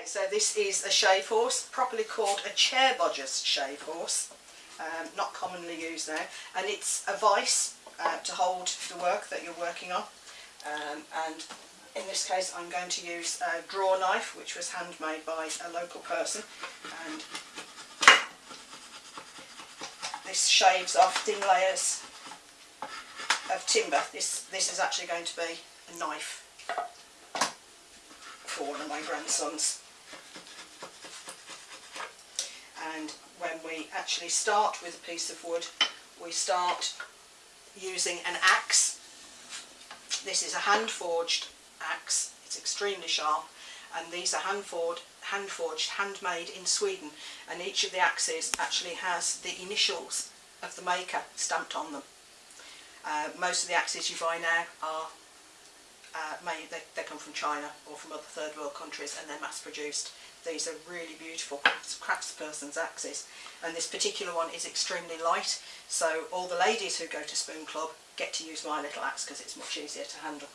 Okay, so this is a shave horse, properly called a chair bodger's shave horse, um, not commonly used now, and it's a vice uh, to hold the work that you're working on. Um, and in this case I'm going to use a draw knife which was handmade by a local person and this shaves off thin layers of timber. This, this is actually going to be a knife for one of my grandsons. And when we actually start with a piece of wood, we start using an axe. This is a hand-forged axe. It's extremely sharp and these are hand-forged, hand-forged, handmade in Sweden and each of the axes actually has the initials of the maker stamped on them. Uh, most of the axes you buy now are uh, made, they, they come from China or from other third world countries and they're mass produced. These are really beautiful craftsperson's axes and this particular one is extremely light so all the ladies who go to Spoon Club get to use my little axe because it's much easier to handle.